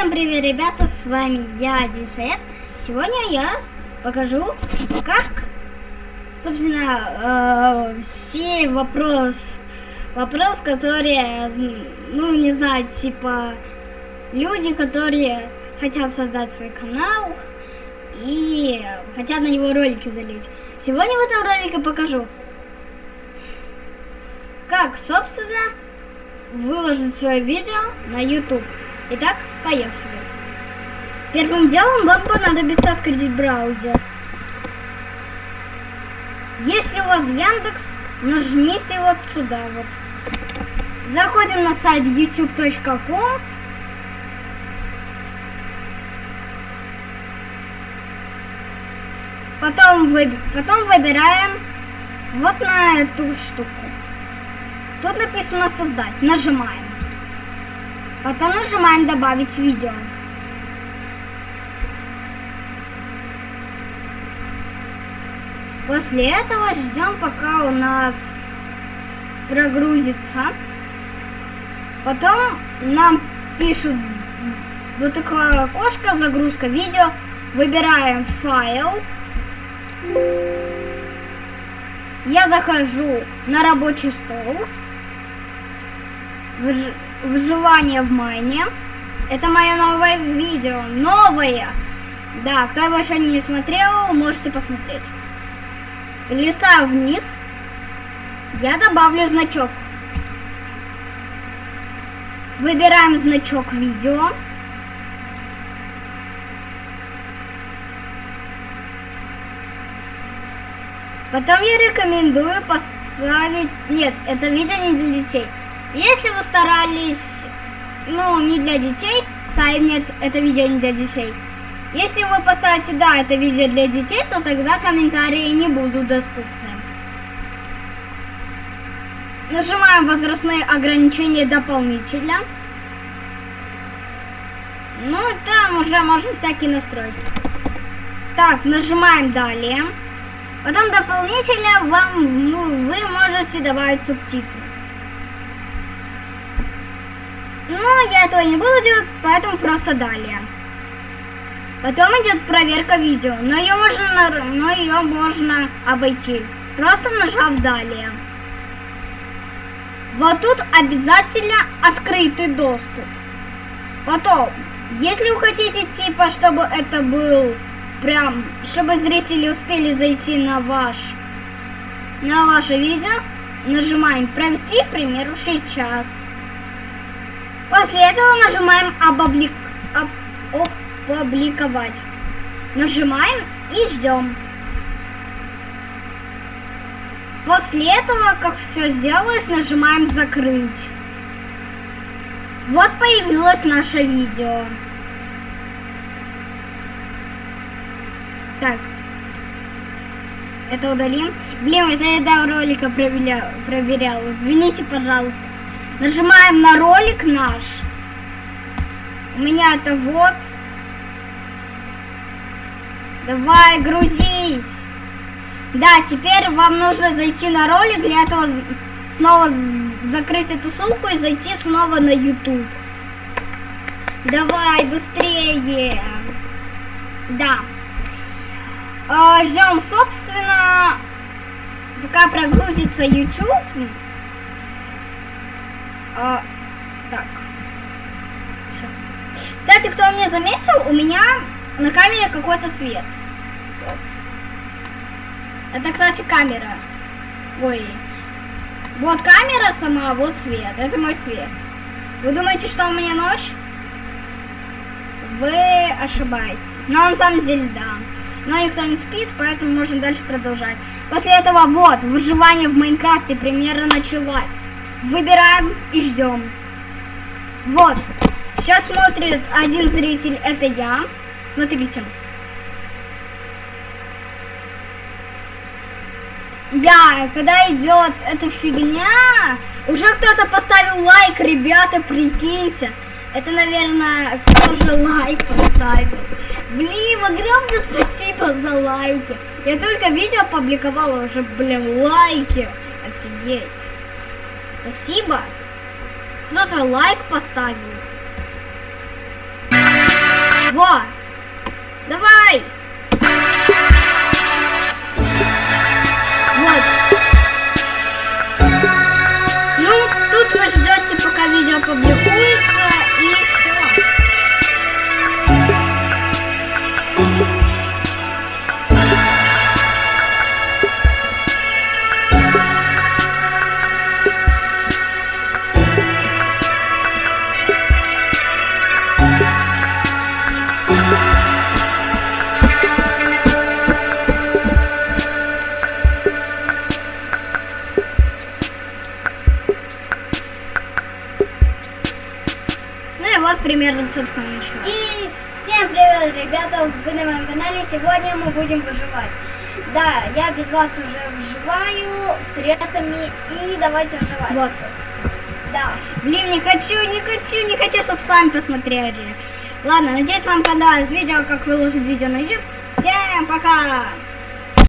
Всем привет, ребята, с вами я, Дисет. Сегодня я покажу, как, собственно, э, все вопрос, вопрос, которые, ну, не знаю, типа, люди, которые хотят создать свой канал и хотят на него ролики залить. Сегодня в этом ролике покажу, как, собственно, выложить свое видео на YouTube. Итак, поехали. Первым делом вам понадобится открыть браузер. Если у вас Яндекс, нажмите вот сюда вот. Заходим на сайт youtube.com. Потом, вы, потом выбираем вот на эту штуку. Тут написано создать. Нажимаем. Потом нажимаем добавить видео. После этого ждем, пока у нас прогрузится. Потом нам пишут вот такое окошко, загрузка видео. Выбираем файл. Я захожу на рабочий стол. Выж... Выживание в майне. Это мое новое видео. Новое! Да, кто его еще не смотрел, можете посмотреть. Леса вниз. Я добавлю значок. Выбираем значок видео. Потом я рекомендую поставить... Нет, это видео не для детей. Если вы старались, ну, не для детей, ставим нет, это видео не для детей. Если вы поставите да, это видео для детей, то тогда комментарии не будут доступны. Нажимаем возрастные ограничения дополнительно. Ну, там уже можем всякие настроить. Так, нажимаем далее. Потом дополнительно вам, ну, вы можете добавить субтитры. Но я этого не буду делать, поэтому просто далее. Потом идет проверка видео, но ее можно, но ее можно обойти, просто нажав далее. Вот тут обязательно открытый доступ. Потом, если вы хотите типа, чтобы это был прям, чтобы зрители успели зайти на ваш, на ваше видео, нажимаем провести, примеру, сейчас. После этого нажимаем опублик... Об... опубликовать. Нажимаем и ждем. После этого, как все сделаешь, нажимаем закрыть. Вот появилось наше видео. Так. Это удалим. Блин, это я до ролика проверял, проверял. Извините, пожалуйста. Нажимаем на ролик наш. У меня это вот. Давай, грузись. Да, теперь вам нужно зайти на ролик, для этого снова закрыть эту ссылку и зайти снова на YouTube. Давай, быстрее. Да. А, ждем, собственно, пока прогрузится YouTube. А, так. Все. Кстати, кто меня заметил, у меня на камере какой-то свет. Вот. Это, кстати, камера. Ой. Вот камера сама, вот свет. Это мой свет. Вы думаете, что у меня ночь? Вы ошибаетесь. Но на самом деле, да. Но никто не спит, поэтому можем дальше продолжать. После этого вот, выживание в Майнкрафте примерно началось. Выбираем и ждем. Вот. Сейчас смотрит один зритель, это я. Смотрите. Да, когда идет эта фигня, уже кто-то поставил лайк, ребята, прикиньте. Это, наверное, кто же лайк поставил. Блин, огромное спасибо за лайки. Я только видео опубликовала уже, блин, лайки. Офигеть. Спасибо. Кто-то лайк поставил. Во! Давай! Вот примерно, собственно, ничего. И всем привет, ребята, вы на моем канале. Сегодня мы будем выживать. Да, я без вас уже выживаю с ресами и давайте выживать. Вот. Да. Блин, не хочу, не хочу, не хочу, чтобы сами посмотрели. Ладно, надеюсь, вам понравилось видео, как выложить видео на YouTube. Всем пока!